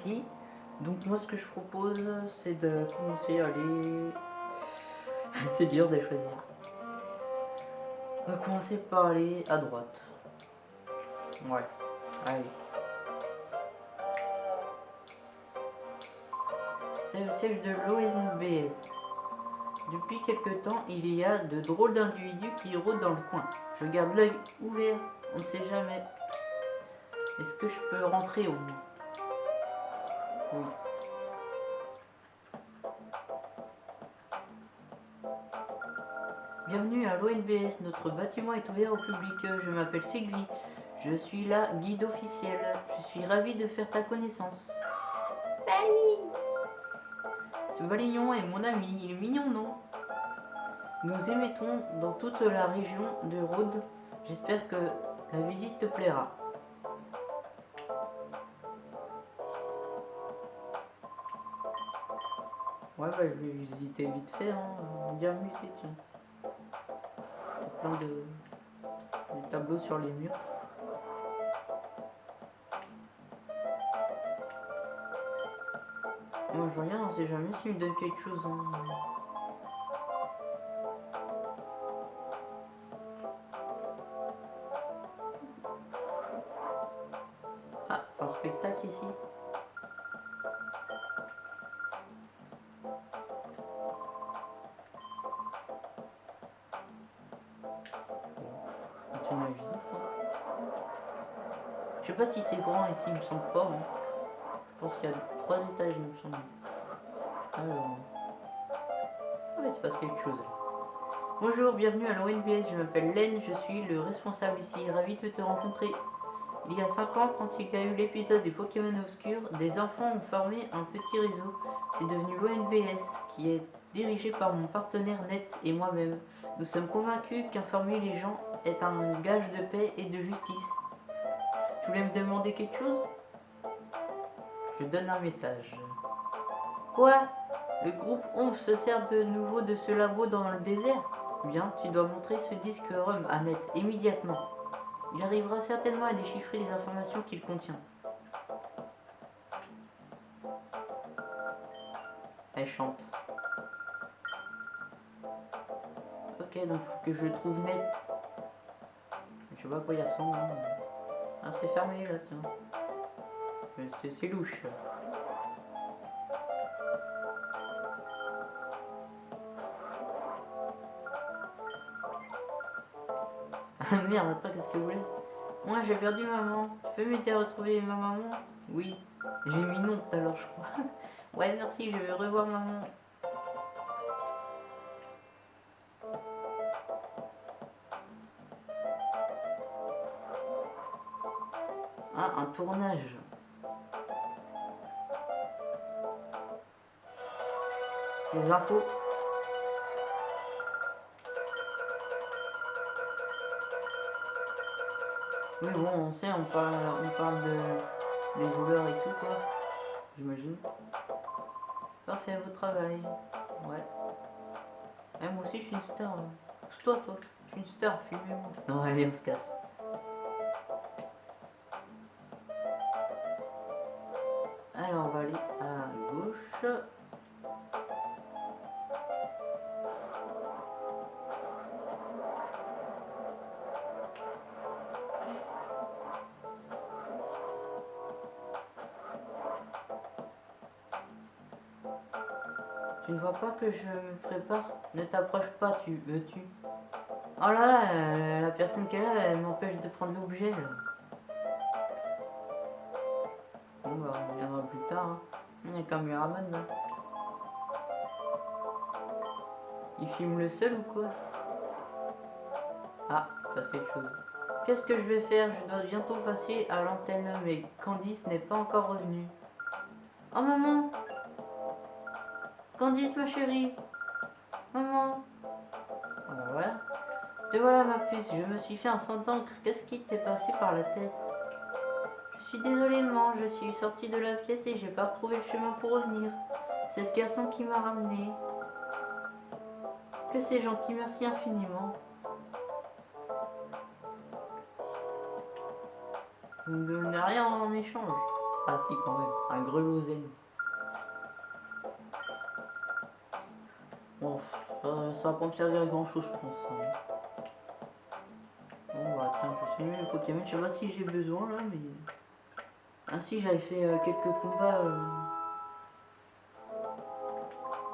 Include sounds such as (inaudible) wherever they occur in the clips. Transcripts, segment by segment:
ici. Donc moi ce que je propose c'est de commencer à aller... (laughs) c'est dur de choisir. On va commencer par aller à droite. Ouais, allez. C'est le siège de l'ONBS. Depuis quelque temps, il y a de drôles d'individus qui rôdent dans le coin. Je garde l'œil ouvert, on ne sait jamais. Est-ce que je peux rentrer au moins Oui. Bienvenue à l'ONBS, notre bâtiment est ouvert au public. Je m'appelle Sylvie, je suis la guide officielle. Je suis ravie de faire ta connaissance. Ce balignon est mon ami, il est mignon, non? Nous émettons dans toute la région de Rhodes. J'espère que la visite te plaira. Ouais, bah, je vais visiter vite fait, hein. Bien musée, tiens. Il y a plein de... tableaux sur les murs. Moi, je regarde, on sait jamais s'il me donne quelque chose. Hein. Il me semble pas. hein. Je pense qu'il y a trois étages, il me semble. Alors. Ah, il se passe quelque chose. Bonjour, bienvenue à l'ONBS, je m'appelle Len, je suis le responsable ici, ravi de te rencontrer. Il y a 5 ans, quand il y a eu l'épisode des Pokémon Obscurs, des enfants ont formé un petit réseau. C'est devenu l'ONBS, qui est dirigé par mon partenaire Net et moi-même. Nous sommes convaincus qu'informer les gens est un gage de paix et de justice. Tu voulais me demander quelque chose? Je donne un message. Quoi? Le groupe OMF se sert de nouveau de ce labo dans le désert? Bien, tu dois montrer ce disque ROM à Net immédiatement. Il arrivera certainement à déchiffrer les informations qu'il contient. Elle chante. Ok, donc faut que je trouve net. Je sais pas à quoi il ressemble. hein. Ah, c'est fermé là, tiens. C'est louche. (laughs) Ah merde, attends, qu'est-ce que vous voulez? Moi j'ai perdu maman. Tu peux m'aider à retrouver ma maman Oui. J'ai mis non tout à l'heure, je crois. (laughs) ouais, merci, je vais revoir maman. Tournage. Les infos. Oui, bon, on sait, on parle, on parle de, des voleurs et tout, quoi. J'imagine. Parfait, votre travail. Ouais. Eh, moi aussi, je suis une star. hein. C'est toi, toi. Je suis une star, filmez-moi. Non, allez, on se casse. Que je me prépare Ne t'approche pas, tu veux-tu? Oh là là, euh, la personne qu'elle a, elle m'empêche de prendre l'objet. Bon bah, on reviendra plus tard. Hein. Il y a un caméraman. Il filme le seul ou quoi? Ah, passe quelque chose. Qu'est-ce que je vais faire? Je dois bientôt passer à l'antenne, mais Candice n'est pas encore revenue. Oh maman Candice ma chérie Maman Ah bah voilà. Te voilà ma puce, je me suis fait un sang d'encre. Qu'est-ce qui t'est passé par la tête? Je suis désolée maman, je suis sortie de la pièce et j'ai pas retrouvé le chemin pour revenir. C'est ce garçon qui m'a ramené. Que c'est gentil, merci infiniment. Vous ne donnez rien en échange. Ah si, quand même. Un grelozen. Bon, ça, ça va pas me servir à grand chose, je pense. hein. Bon, bah tiens, je suis les Pokémon. Je sais pas si j'ai besoin là, mais. Ah si, j'avais fait euh, quelques combats. euh,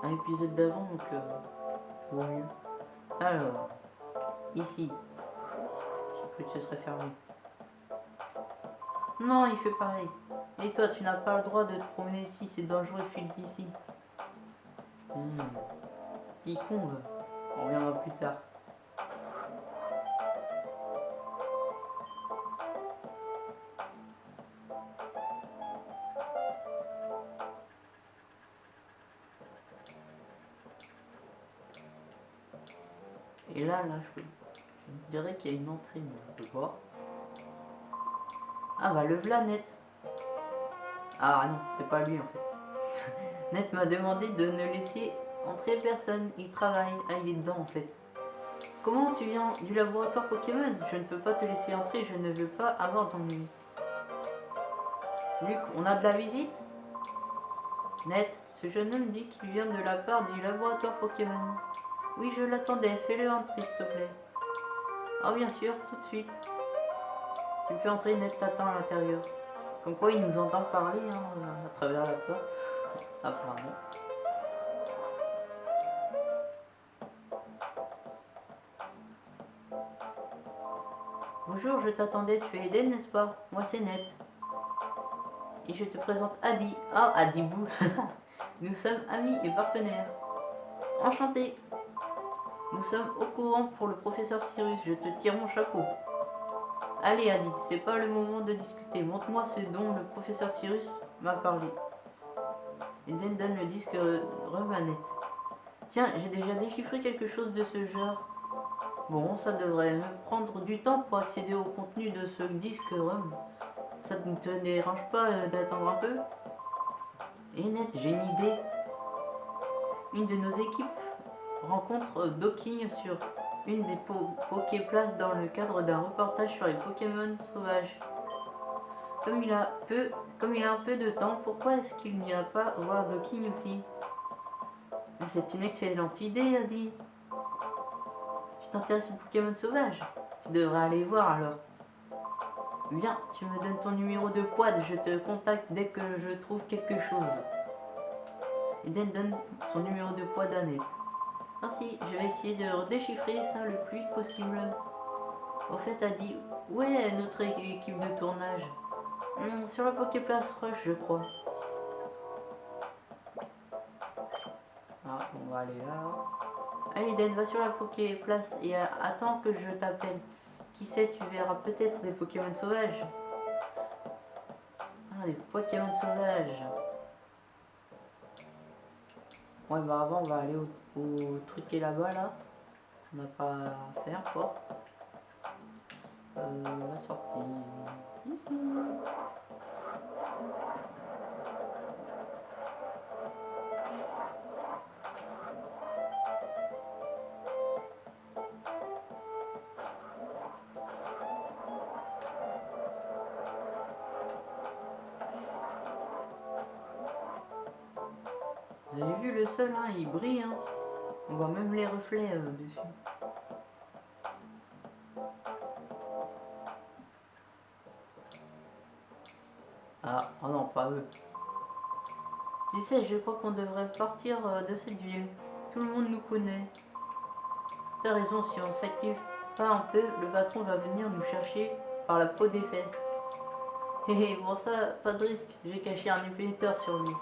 Un épisode d'avant, donc. Euh... vaut mieux. Alors, ici. J'ai cru que ce serait fermé. Non, il fait pareil. Et toi, tu n'as pas le droit de te promener ici, c'est dangereux, file d'ici. Hmm. Va. On reviendra plus tard. Et là, là, je, dirais qu'il y a une entrée, mais on peut voir. Ah bah le v'là net. Ah non, c'est pas lui en fait. (laughs) Net m'a demandé de ne laisser entrer personne. Il travaille. Ah il est dedans en fait. Comment tu viens du laboratoire Pokémon? Je ne peux pas te laisser entrer, je ne veux pas avoir d'ennui. Luc, on a de la visite? Net, ce jeune homme dit qu'il vient de la part du laboratoire Pokémon. Oui, je l'attendais, fais-le entrer s'il te plaît. Ah bien sûr, tout de suite. Tu peux entrer, Net t'attend à l'intérieur. Comme quoi il nous entend parler hein, à travers la porte. (laughs) Apparemment. Je t'attendais, tu es Eden, n'est-ce pas? Moi c'est Net. Et je te présente Adi. Ah, Adibou. (laughs) Nous sommes amis et partenaires. Enchanté. Nous sommes au courant pour le professeur Cyrus, je te tire mon chapeau. Allez Adi, c'est pas le moment de discuter. Montre-moi ce dont le professeur Cyrus m'a parlé. Eden donne le disque remanette. Tiens, j'ai déjà déchiffré quelque chose de ce genre. Bon, ça devrait prendre du temps pour accéder au contenu de ce disque ROM. Ça ne te dérange pas euh, d'attendre un peu? Et net, j'ai une idée. Une de nos équipes rencontre Docking sur une des po Poképlaces dans le cadre d'un reportage sur les Pokémon sauvages. Comme il a peu, a un peu de temps, pourquoi est-ce qu'il n'ira pas voir Docking aussi? C'est une excellente idée, a dit. Tu t'intéresses aux Pokémon sauvages Tu devrais aller voir alors. Bien, tu me donnes ton numéro de quad, je te contacte dès que je trouve quelque chose. Eden donne son numéro de à Net. Merci, je vais essayer de déchiffrer ça le plus vite possible. Au fait, a dit, où est notre équipe de tournage Hmm, Sur la Poképlace Rush, je crois. Ah, on va aller là. Allez, Den, va sur la Poképlace et euh, attends que je t'appelle. Qui sait, tu verras peut-être des Pokémon sauvages. Ah, des Pokémon sauvages. Ouais, bah avant, on va aller au, au truc qui est là-bas, là. On n'a pas à faire, quoi. Euh, la sortie. Ici. Vous avez vu le sol, hein, il brille, hein. On voit même les reflets euh, dessus. Ah, oh non, pas eux. Tu sais, je crois qu'on devrait partir euh, de cette ville. Tout le monde nous connaît. T'as raison, si on s'active pas un peu, le patron va venir nous chercher par la peau des fesses. Hé pour ça, pas de risque, j'ai caché un émetteur sur lui.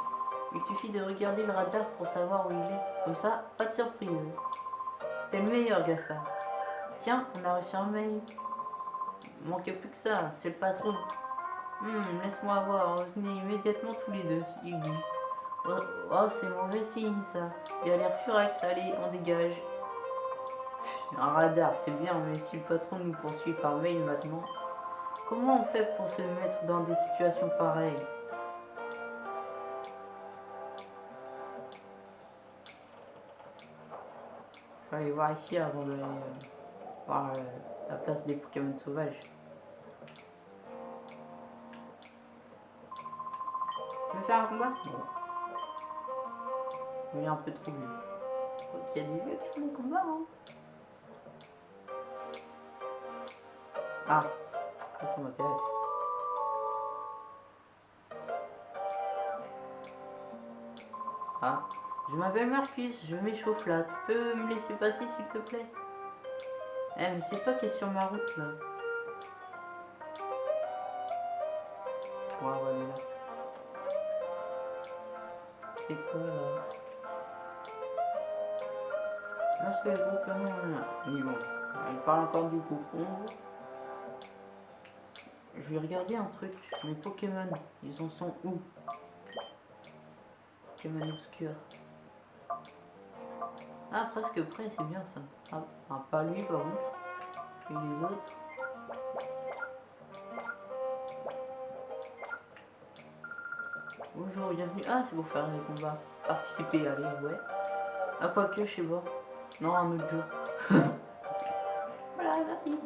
Il suffit de regarder le radar pour savoir où il est. Comme ça, pas de surprise. T'es le meilleur, Gafa. Tiens, on a reçu un mail. Il manque plus que ça, c'est le patron. Hum, laisse-moi voir, revenez immédiatement tous les deux, il dit. Oh, oh, c'est mauvais signe ça. Il a l'air furax, allez, on dégage. Un radar, c'est bien, mais si le patron nous poursuit par mail maintenant, comment on fait pour se mettre dans des situations pareilles? Aller voir ici avant d'aller euh, voir euh, la place des Pokémon sauvages. faire un combat? Bon. Il est un peu trop vieux. Il y a des vieux qui font des combats, hein Ah, ça, ça m'intéresse. Ah, je m'appelle Marcus, je m'échauffe là. Tu peux me laisser passer s'il te plaît? Eh, mais c'est toi qui es sur ma route là. Ouais, aller là. C'est quoi là? Lorsque le Pokémon... Oui bon, il parle encore du Pokémon. Je vais regarder un truc. Mes Pokémon, ils en sont où? Pokémon obscur. Ah, presque prêt, c'est bien ça. Ah, ah, pas lui par contre. Et les autres. Bonjour, bienvenue. Ah, c'est pour faire les combats. Participer, allez, ouais. Ah, quoi que, je sais pas. Non, un autre jour. (laughs) voilà, merci.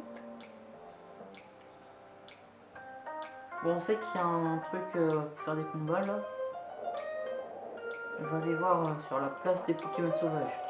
Bon, on sait qu'il y a un truc euh, pour faire des combats là. Je vais aller voir euh, sur la place des Pokémon sauvages.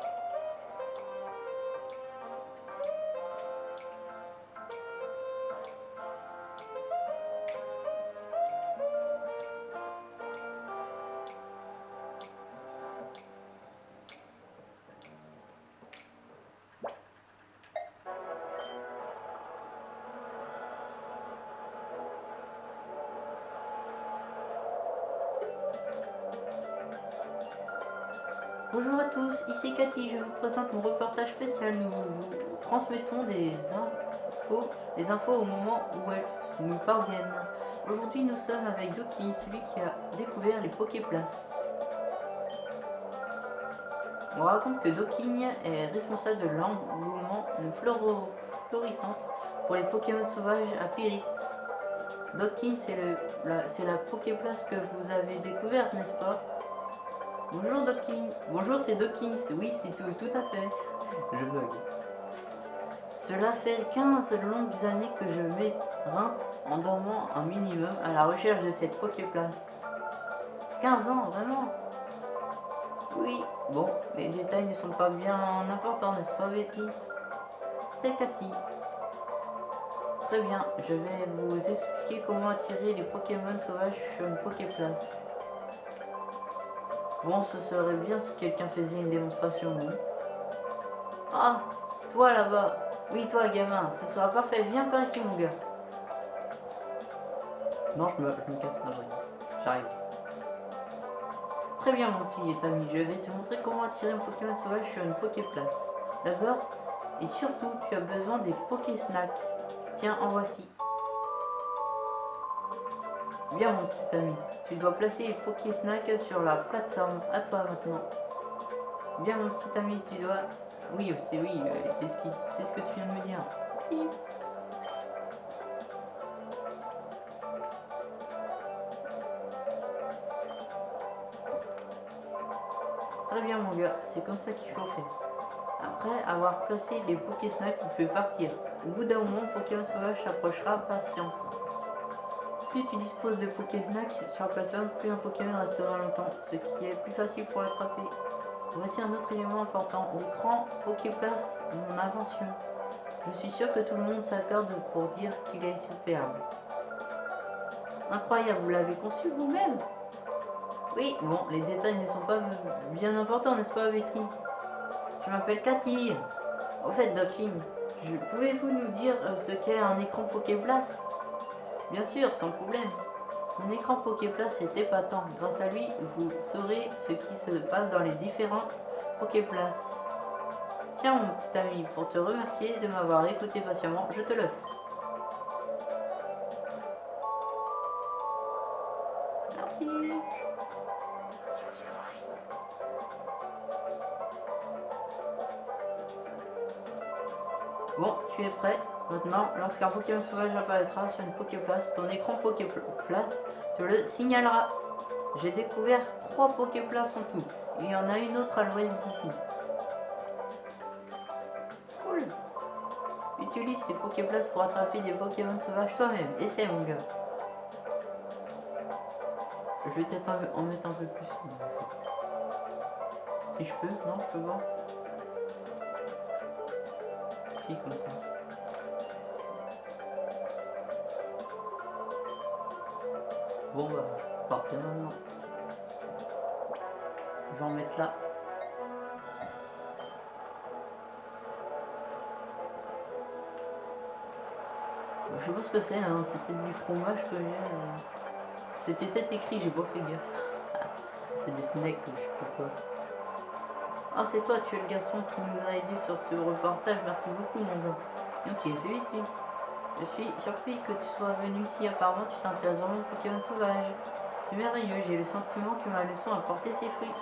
Présente mon reportage spécial. Nous vous transmettons des infos, des infos au moment où elles nous parviennent. Aujourd'hui, nous sommes avec Doki, celui qui a découvert les Poképlaces. On raconte que Doki est responsable de l'engouement florissante pour les Pokémon sauvages à Pyrite. Doki, c'est la, la Poképlace que vous avez découverte, n'est-ce pas? Bonjour Dokin. Bonjour, c'est Dokin. Oui, c'est tout, tout à fait. Je bug. Cela fait 15 longues années que je m'éreinte en dormant un minimum à la recherche de cette Poképlace. 15 ans, vraiment? Oui. Bon, les détails ne sont pas bien importants, n'est-ce pas Betty? C'est Cathy. Très bien, je vais vous expliquer comment attirer les Pokémon sauvages sur une Poképlace. Bon, ce serait bien si quelqu'un faisait une démonstration, non Ah, toi là-bas. Oui, toi, gamin. Ce sera parfait. Viens par ici, mon gars. Non, je me, je me casse. Non, j'arrive. Très bien, mon petit ami. Je vais te montrer comment attirer un Pokémon sauvage sur une Poképlace. D'abord, et surtout, tu as besoin des Pokésnacks. Tiens, en voici. Bien, mon petit ami. Tu dois placer les Pokésnack sur la plateforme. À toi maintenant. Bien mon petit ami, tu dois... Oui, c'est oui, euh, c'est ce, que tu viens de me dire. Si. Très bien mon gars, c'est comme ça qu'il faut faire. Après avoir placé les Pokésnack, tu peux partir. Au bout d'un moment, Pokémon sauvage s'approchera, patience. Plus tu disposes de Pokéznack sur la plateforme, plus un Pokémon restera longtemps, ce qui est plus facile pour l'attraper. Voici un autre élément important, l'écran Poképlace, mon invention. Je suis sûr que tout le monde s'accorde pour dire qu'il est superbe. Incroyable, vous l'avez conçu vous-même Oui, bon, les détails ne sont pas bien importants, n'est-ce pas Betty? Je m'appelle Cathy. Au fait, Docking, pouvez-vous nous dire euh, ce qu'est un écran Poképlace? Bien sûr, sans problème. Mon écran Poképlace est épatant. Grâce à lui, vous saurez ce qui se passe dans les différentes Poképlaces. Tiens mon petit ami, pour te remercier de m'avoir écouté patiemment, je te l'offre. Merci. Bon, tu es prêt? Maintenant, lorsqu'un Pokémon sauvage apparaîtra sur une Poképlace, ton écran Poképlace te le signalera. J'ai découvert trois Poképlaces en tout. Il y en a une autre à l'ouest d'ici. Cool. Utilise ces Poképlaces pour attraper des Pokémon sauvages toi-même. Essaie mon gars. Je vais peut-être en, mettre un peu plus. Si je peux, non, je peux voir. Si, comme ça. Bon bah, partir maintenant. Je vais en mettre là. Je sais pas ce que c'est, hein. c'était du fromage que j'ai. euh. C'était peut-être écrit, j'ai pas fait gaffe. (laughs) c'est des snacks, je sais pas. Ah, c'est toi, tu es le garçon qui nous a aidé sur ce reportage, merci beaucoup, mon gars. Ok, c'est vite. Je suis surpris que tu sois venu ici, apparemment tu t'intéresses vraiment aux Pokémon sauvages. C'est merveilleux, j'ai le sentiment que ma leçon a porté ses fruits.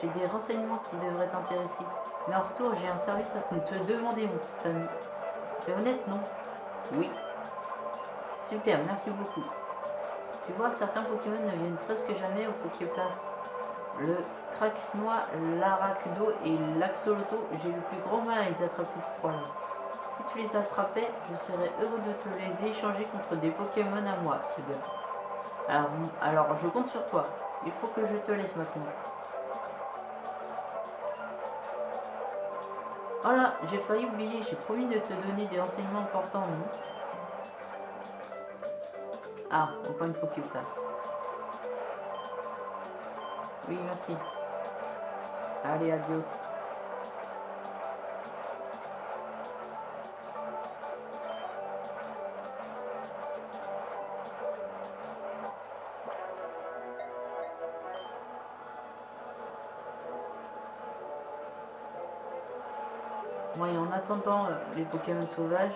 J'ai des renseignements qui devraient t'intéresser. Mais en retour, j'ai un service à te demander, mon petit ami. C'est honnête, non? Oui. Super, merci beaucoup. Tu vois, certains Pokémon ne viennent presque jamais au Poképlace. Le Kraknoa, l'Arachdo et l'Axoloto, j'ai le plus grand mal à les attraper ces trois-là. Si tu les attrapais, je serais heureux de te les échanger contre des Pokémon à moi, Tigre. Alors, alors, je compte sur toi. Il faut que je te laisse maintenant. Oh là, j'ai failli oublier, j'ai promis de te donner des renseignements importants, non? Ah, encore une Poképlace. Oui, merci. Allez, adios. Attendant euh, les Pokémon sauvages,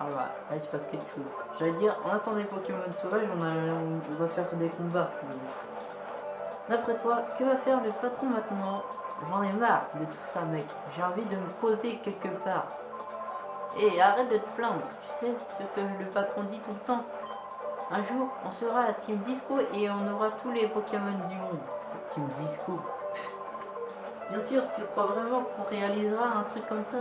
ah bah, là il se passe quelque chose. J'allais dire, en attendant les Pokémon sauvages, on, va faire des combats. D'après toi, que va faire le patron maintenant? J'en ai marre de tout ça, mec. J'ai envie de me poser quelque part. Et arrête de te plaindre. Tu sais ce que le patron dit tout le temps? Un jour, on sera la Team Disco et on aura tous les Pokémon du monde. Team Disco? Bien sûr, tu crois vraiment qu'on réalisera un truc comme ça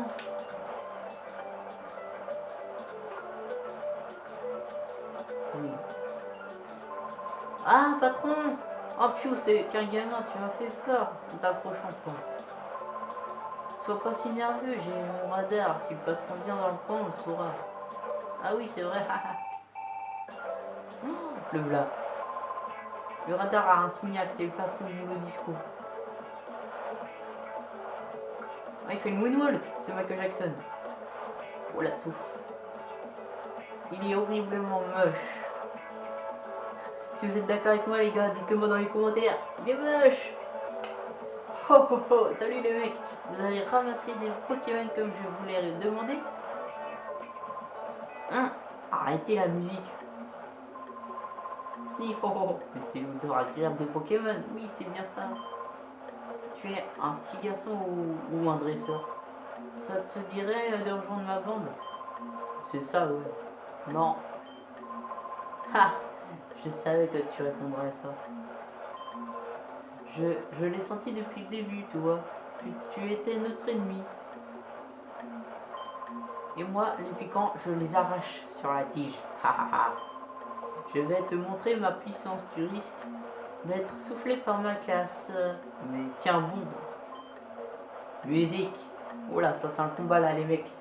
Oui. Ah, patron Oh, Pio, c'est qu'un gamin, tu m'as fait peur en t'approchant de toi. Sois pas si nerveux, j'ai mon radar. Si le patron vient dans le coin, on le saura. Ah oui, c'est vrai. (laughs) Oh, le v'là. Le radar a un signal, c'est le patron du nouveau Ah, il fait le moonwalk, c'est Michael Jackson. Oh la touffe. Il est horriblement moche. Si vous êtes d'accord avec moi les gars, dites-le moi dans les commentaires. Il est moche Oh oh oh, salut les mecs Vous avez ramassé des Pokémon comme je vous l'ai demandé Hein Arrêtez la musique Sniff, oh, oh, oh. Mais c'est l'odeur agréable des Pokémon, oui c'est bien ça. Un petit garçon ou, un dresseur Ça te dirait de rejoindre ma bande? C'est ça ouais. Non. Ha je savais que tu répondrais à ça. Je, l'ai senti depuis le début, tu vois. Tu, tu étais notre ennemi. Et moi, les piquants, je les arrache sur la tige. je vais te montrer ma puissance. Tu risques d'être soufflé par ma classe. Mais tiens bon. Musique. Oh là, ça c'est un combat là, les mecs.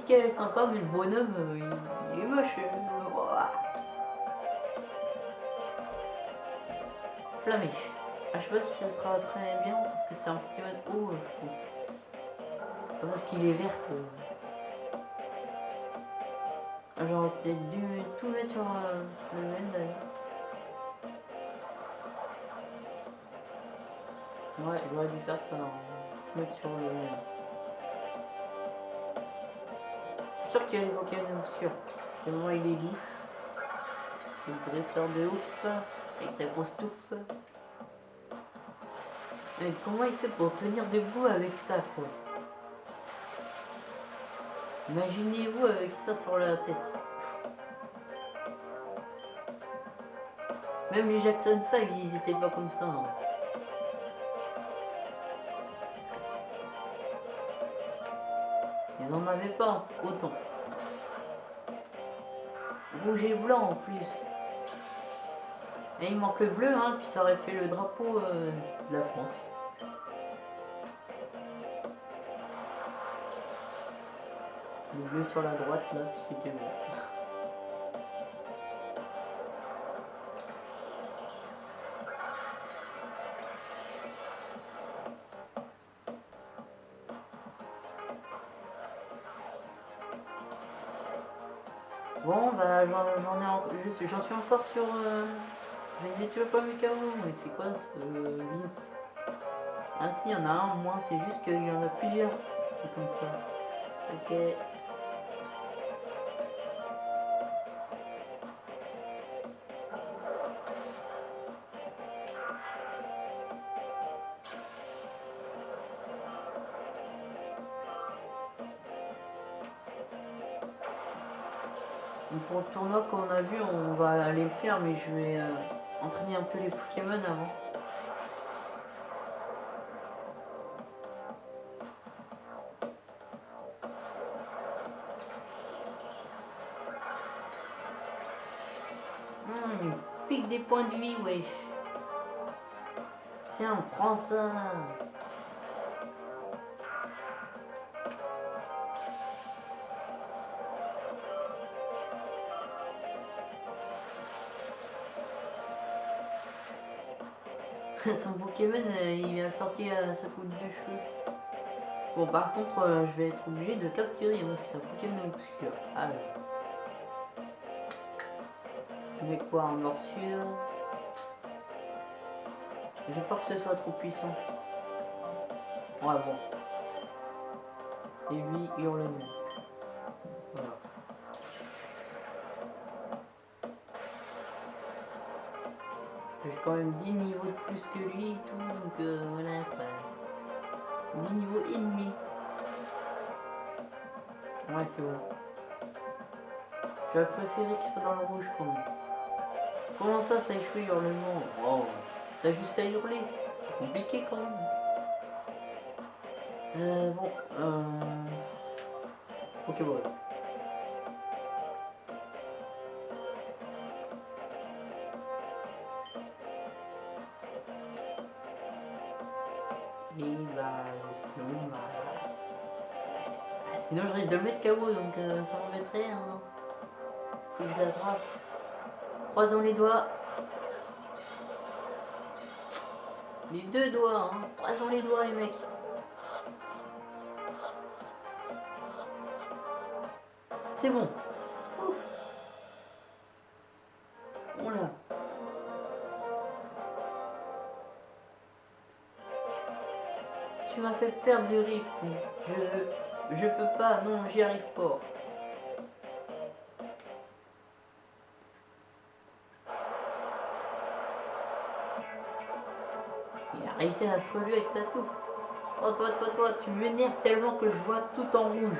Ah, la musique elle est sympa, mais le bonhomme euh, il, est moche. euh, ouah. Ah, je sais pas si ça sera très bien parce que c'est un Pokémon haut, je trouve. Parce qu'il est vert. Ah, J'aurais peut-être dû tout mettre sur euh, le même d'ailleurs. Ouais, j'aurais dû faire ça. hein. Tout mettre sur le même. suis sûr qu'il va évoquer une émotion. Le moment il est doux. Le dresseur de ouf. Avec sa grosse touffe. Mais comment il fait pour tenir debout avec ça quoi? Imaginez-vous avec ça sur la tête. Même les Jackson 5, ils étaient pas comme ça. Hein. Ils en avaient pas autant. Rouge et blanc en plus. Et il manque le bleu, hein, puis ça aurait fait le drapeau euh, de la France. Le bleu sur la droite, là, c'était. Bon, j'en suis encore sur. Euh, je les ai toujours pas mais c'est quoi ce Vince? Ah, si, il y en a un, moins, c'est juste qu'il y en a plusieurs. Comme ça. Ok. Qu'on a vu, on va aller le faire, mais je vais euh, entraîner un peu les Pokémon avant. Hum, pique des points de vie, wesh. Tiens, prends ça. Pokémon, euh, il a sorti à sa coupe de cheveux. Bon, par contre, euh, je vais être obligé de capturer parce que c'est un Pokémon obscur. Alors. Je mets quoi en morsure? J'ai peur que ce soit trop puissant. Ouais, bon. Et lui, hurlement. Voilà. Quand même 10 niveaux de plus que lui et tout, donc euh, voilà quoi. 10 niveaux et demi. Ouais, c'est bon. J'aurais préféré qu'il soit dans le rouge quand même. Comment ça, ça échoue hurlement Wow. T'as juste à hurler. C'est compliqué quand même. Euh, bon, euh... Pokéball. Et de le mettre KO, donc euh, ça m'embêterait. Hein. Faut que je l'attrape. Croisons les doigts. Les deux doigts, hein. Croisons les doigts, les mecs. C'est bon. Ouf. Voilà. Tu m'as fait perdre du rythme. Je, je peux pas, non, j'y arrive pas. Il a réussi à se relever avec sa touffe. Oh toi, toi, toi, tu m'énerves tellement que je vois tout en rouge.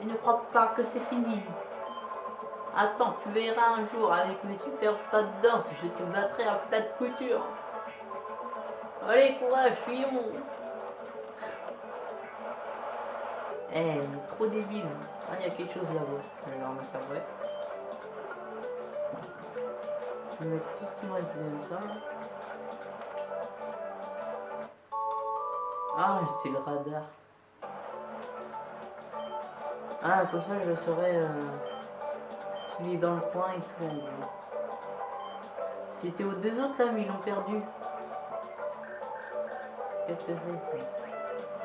Et ne crois pas que c'est fini. Attends, tu verras un jour avec mes super pas de danse, je te battrai à plat de couture. Allez, courage, fuyons. Eh, trop débile. Ah, il y a quelque chose là-bas. Je vais leur ça vrai. Je vais mettre tout ce qui me reste de ça. Ah, c'est le radar. Ah, comme ça, je saurais euh, est dans le coin et tout. C'était aux deux autres là, mais ils l'ont perdu. Qu'est-ce que c'est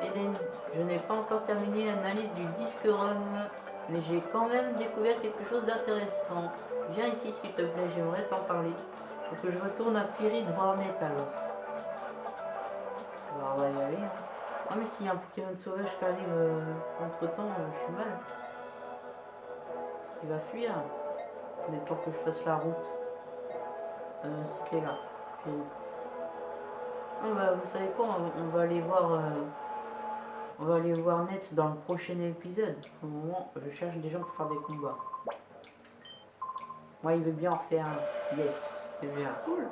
Eden, je n'ai pas encore terminé l'analyse du disque ROM, mais j'ai quand même découvert quelque chose d'intéressant. Viens ici s'il te plaît, j'aimerais t'en parler. Faut que je retourne à Pyrid voir net alors. Alors on va y aller. hein. Ah mais s'il y a un Pokémon sauvage qui arrive entre temps, je suis mal. Il va fuir. Mais pour que je fasse la route. Euh, C'était là. Pyrid. Ah bah vous savez quoi, on va aller voir... euh, On va aller voir net dans le prochain épisode. Pour le moment, je cherche des gens pour faire des combats. Moi, il veut bien en faire un. Yes, c'est bien. Cool.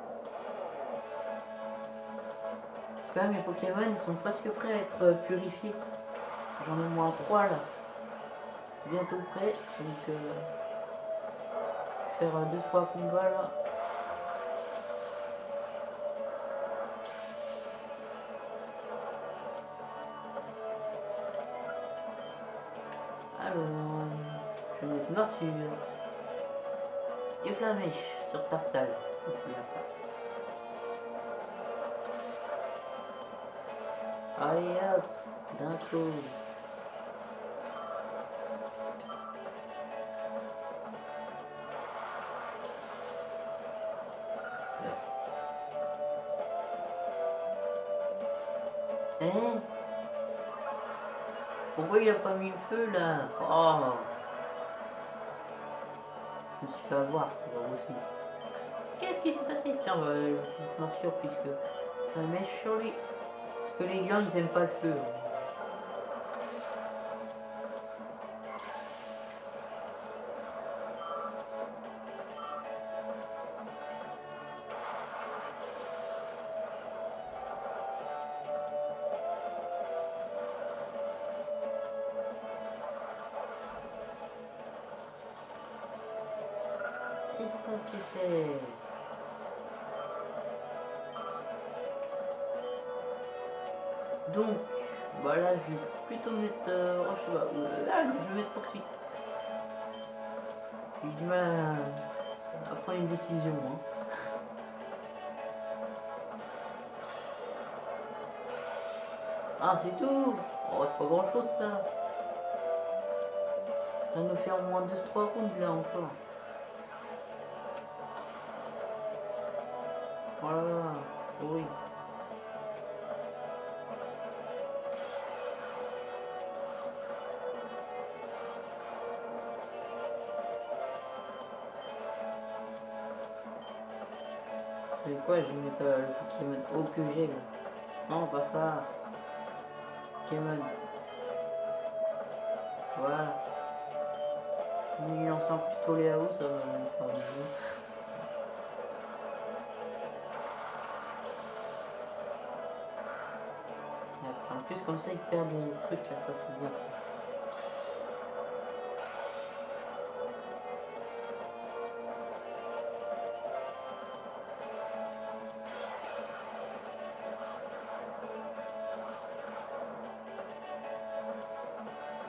Quand même, mes Pokémon, ils sont presque prêts à être euh, purifiés. J'en ai moins 3 là. Bientôt prêt. Donc, euh, faire 2-3 combats là. Mettre Morsure et Flamèche sur bien ça. Allez hop, d'un coup. Hein? Pourquoi il a pas mis le feu là? Oh Suis fait avoir, c'est pas possible. Qu'est-ce qui s'est passé? Tiens, bah, je puisque ça mèche sur lui. Parce que les glands ils aiment pas le feu. Et ça c'est fait? Donc, bah là je vais plutôt mettre... Euh, oh, je pas, euh, là je vais mettre poursuite. J'ai du mal à, prendre une décision. Hein. Ah c'est tout? Oh c'est pas grand chose ça Ça nous faire au moins 2-3 rounds là encore. Je vais mettre euh, le Pokémon haut que j'ai. Non, pas ça. Pokémon. Voilà. Il lance un pistolet à eau, ça va me En plus, comme ça, il perd des trucs là, ça c'est bien.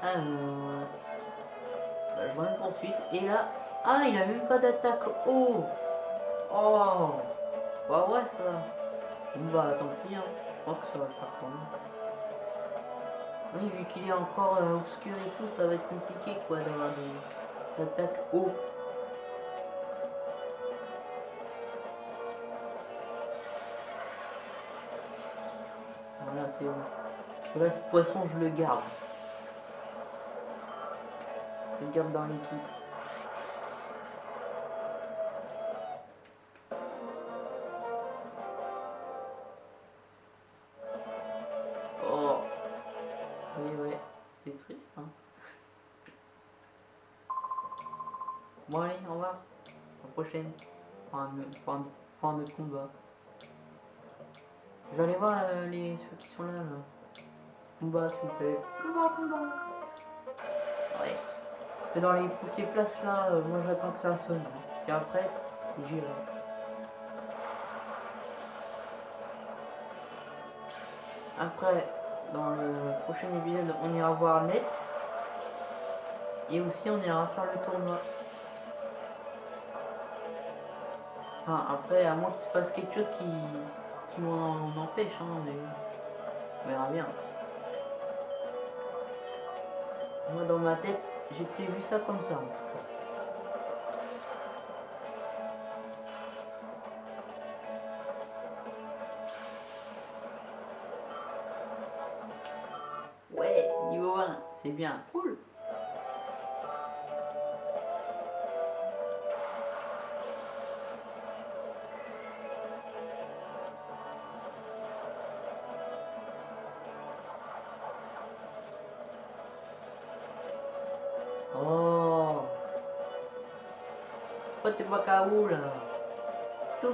Alors, bah, je vois une poursuite. Et là, ah, il a même pas d'attaque. Oh, oh, bah ouais ça. Bah tant pis, hein. je pense que ça va le faire quand même. Oui, vu qu'il est encore euh, obscur et tout, ça va être compliqué quoi d'avoir des attaques haut. Voilà, c'est bon. Là, ce poisson, je le garde. Dans l'équipe. Dans les petites places là, euh, moi j'attends que ça sonne. Et après, j'irai. Après, dans le prochain épisode, on ira voir net. Et aussi, on ira faire le tournoi. Enfin, après, à moins qu'il se passe quelque chose qui, qui m'en empêche, hein, mais on verra bien. Moi, dans ma tête, j'ai prévu ça comme ça, en tout cas. Ouais, niveau 1, c'est bien,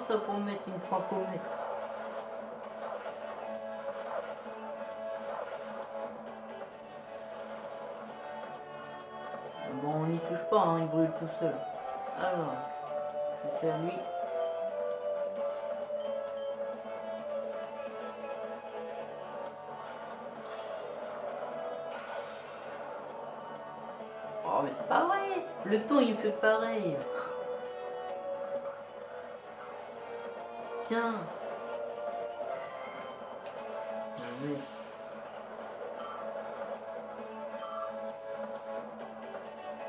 ça pour mettre une point comète. Bon, on n'y touche pas, hein, il brûle tout seul. Alors, je vais faire lui. Oh, mais c'est pas vrai Le ton, il fait pareil Mais...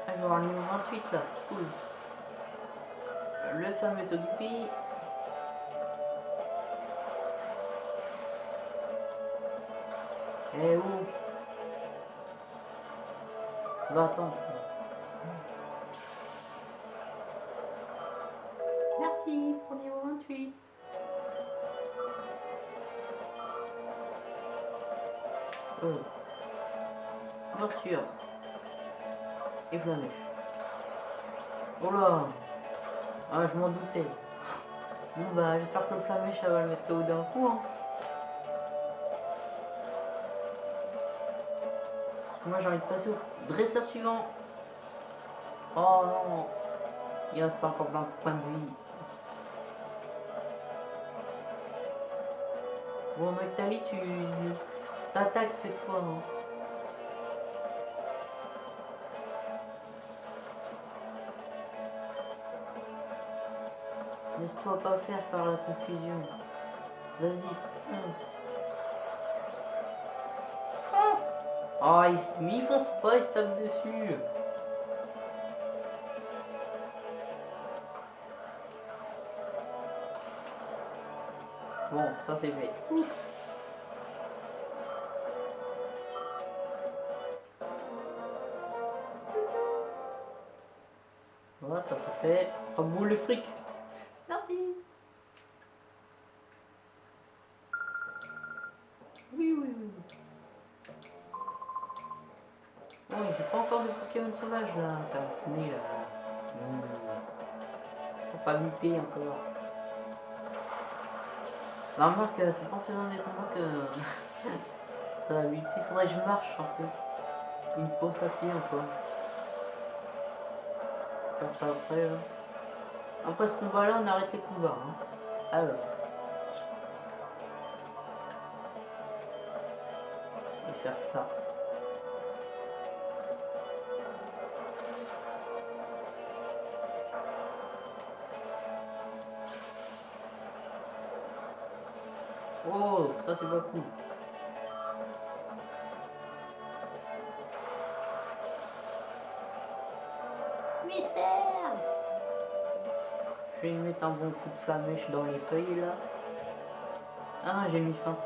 Ah, avoir le niveau 28 là, cool. Le fameux Togepi. Eh où? Va attendre. J'espère que le flamèche, ça va le mettre KO d'un coup. Hein. Moi, j'ai envie de passer au dresseur suivant. Oh non Il reste encore plein de points de vie. Bon, Noctali, tu t'attaques cette fois. hein. Laisse-toi pas faire par la confusion. Vas-y, fonce. Fonce Oh, il, mais il fonce pas, il se tape dessus. Bon, ça c'est fait. Voilà, ça c'est fait. Oh, boule le fric. Merci. Oui, oui, oui. Bon, j'ai pas encore de Là. T'as sonné là. Faut pas encore. La remarque, euh, c'est pas en faisant des combats que ça va vite. Il faudrait que je marche un peu. Une course à pied encore. Faire ça après là. Après ce combat là, on arrête les combats. Hein. Alors. Je vais faire ça. Ça c'est pas cool. Mystère Je vais mettre un bon coup de flamèche dans les feuilles là. Ah j'ai mis fin,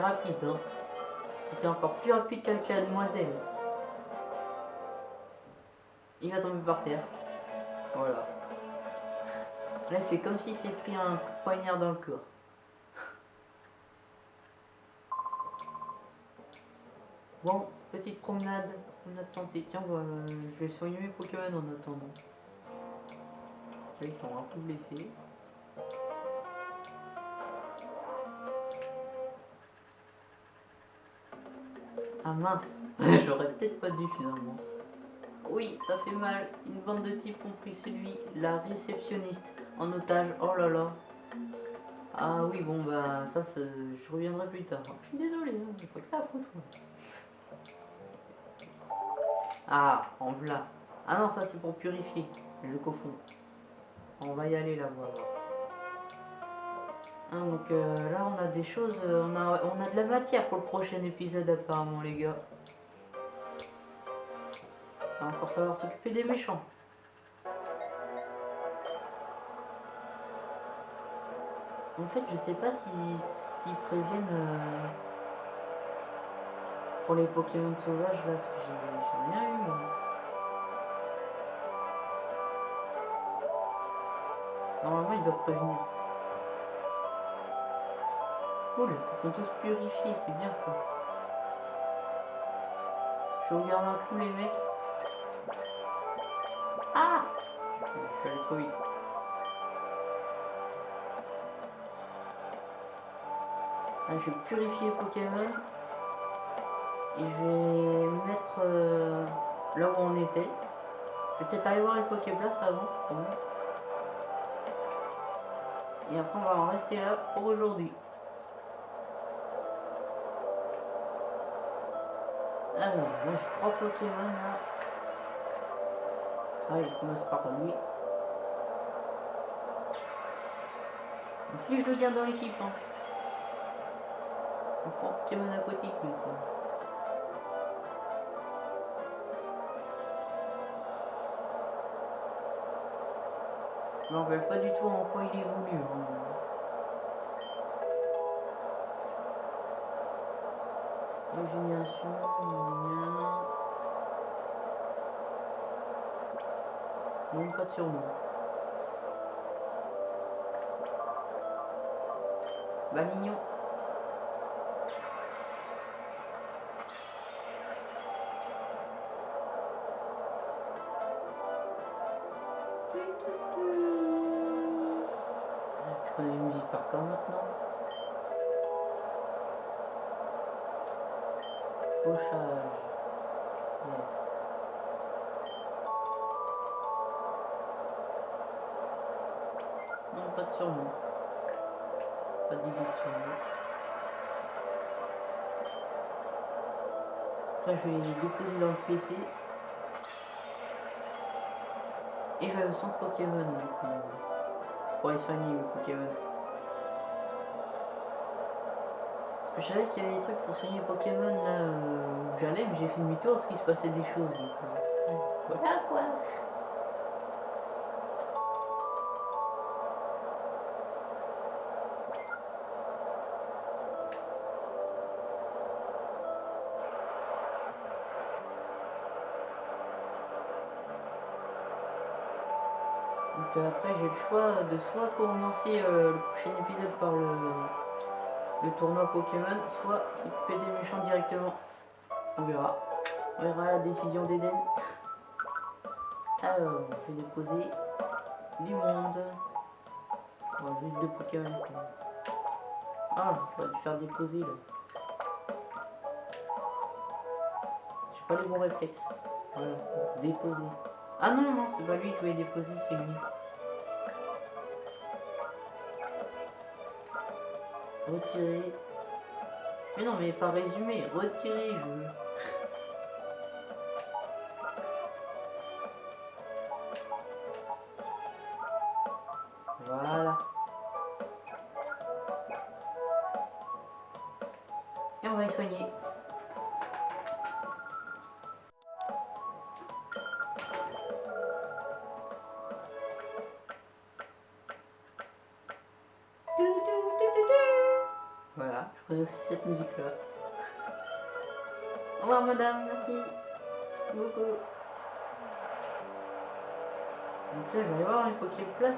Rapide, hein. C'était encore plus rapide la demoiselle. Il va tomber par terre. Voilà. Là, il fait comme s'il s'est pris un poignard dans le corps. Bon, petite promenade, promenade santé. Tiens, bah, je vais soigner mes Pokémon en attendant. Là, ils sont un peu blessés. Ah mince, j'aurais peut-être pas dû finalement. Oui, ça fait mal. Une bande de types ont pris celui, la réceptionniste, en otage. Oh là là. Ah oui, bon bah ça, je reviendrai plus tard. Je suis désolé, hein, j'ai que ça à foutre. Ah, en v'là. Ah non, ça c'est pour purifier. Je confonds. On va y aller là, on va voir. Hein, donc euh, là, on a des choses, euh, on a, de la matière pour le prochain épisode apparemment, les gars. Il va encore falloir s'occuper des méchants. En fait, je sais pas si s'ils préviennent euh, pour les Pokémon sauvages là, parce que j'ai rien eu. moi. Normalement, ils doivent prévenir. Cool, ils sont tous purifiés, c'est bien ça. Je regarde un coup les mecs. Ah Je suis allé trop vite. Là, je vais purifier Pokémon. Et je vais me mettre euh, là où on était. Je vais peut-être aller voir les Pokéblast avant. Et après, on va en rester là pour aujourd'hui. Là j'ai trois Pokémon là. Allez, je commence par lui. Donc lui, je le garde dans l'équipe. Hein. Un Pokémon aquatique, lui. quoi. Je me rappelle pas du tout en quoi il évolue. hein. Gna. Non, pas de surnom. Balignon. Je vais déposer dans le PC. Et je vais au centre Pokémon, du coup. Pour les soigner, mes Pokémon. Je savais qu'il y avait des trucs pour soigner Pokémon là où j'allais, mais j'ai fait demi-tour parce qu'il se passait des choses. Donc, euh, voilà quoi. Après j'ai le choix de soit commencer euh, le prochain épisode par le, le tournoi Pokémon, soit s'occuper des méchants directement. On verra. On verra la décision d'Eden. Alors, je vais déposer du monde. Bon, juste deux Pokémon. Ah, j'aurais dû faire déposer là. J'ai pas les bons réflexes. Déposer. Ah non, non, c'est pas lui que je vais déposer, c'est lui. Retirer. Mais non, mais pas résumé, retirer, je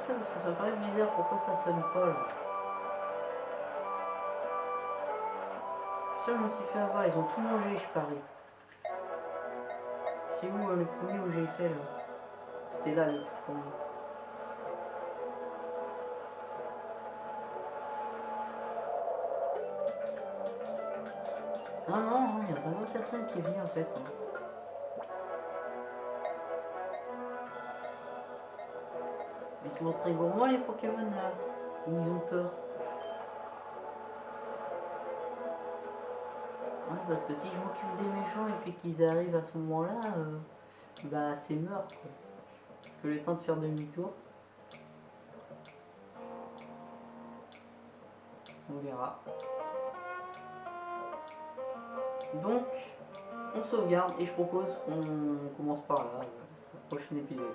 Parce que ça paraît bizarre pourquoi ça sonne pas là. Ça, je me suis fait avoir, ils ont tout mangé, je parie. C'est où euh, le premier où j'ai fait là? C'était là le premier. Ah non, il n'y a vraiment personne qui est en fait. hein. Sont très gourmands les Pokémon là. Ils ont peur. Parce que si je m'occupe des méchants et puis qu'ils arrivent à ce moment-là, euh, bah c'est mort quoi. Parce que le temps de faire demi-tour. On verra. Donc, on sauvegarde et je propose qu'on commence par là, le prochain épisode.